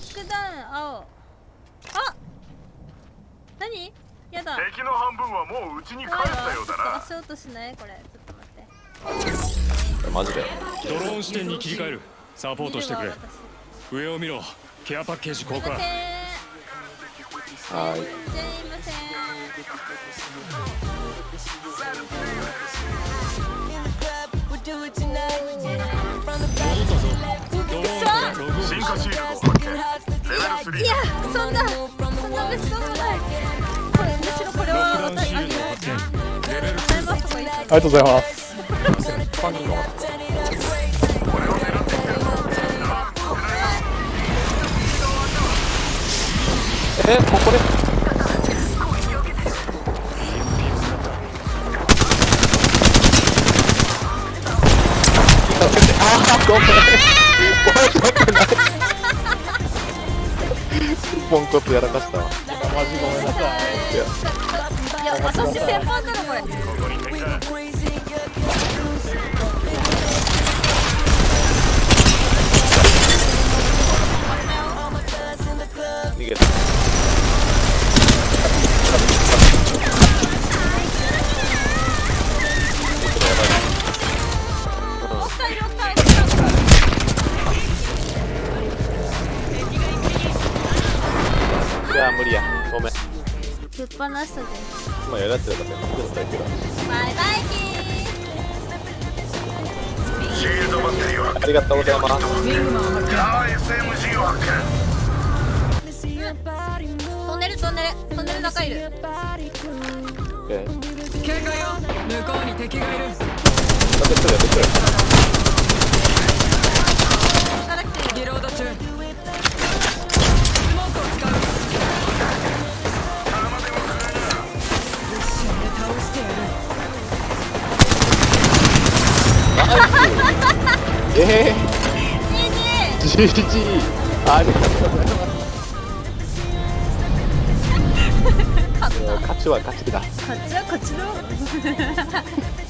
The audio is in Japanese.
着弾青。あ何？やだ。敵の半分はもう家に帰ったようだな。足音しない？これ。ちょっと待って。マジでドローン視点に切り替える。サポートしてくれ。上を見ろ。ケアパッケージ交換私すいません。はい。すいませんいやそんなそんな別荘もないこれむしろこれはあげる発見レベルございますとか言ってありがとうございますファンにもえここでごめん。申し訳ないポンコツやらかしたわ。マジごめんなさい。いやいや私先輩だろこれ。逃げたいや無理や。ごめん。人ぶっ放したでまあやらってたからね。絶対けどバイバイ。キシールドバッテリーはありがとうございます。あ SMG を発見ートンネルトンネル。トンネルの中いる。警戒よ。向こうに敵がいる。やってくるやって。くる えいいねー、GG ありがとうございます。勝ちは勝ちだ。こっちはこっちの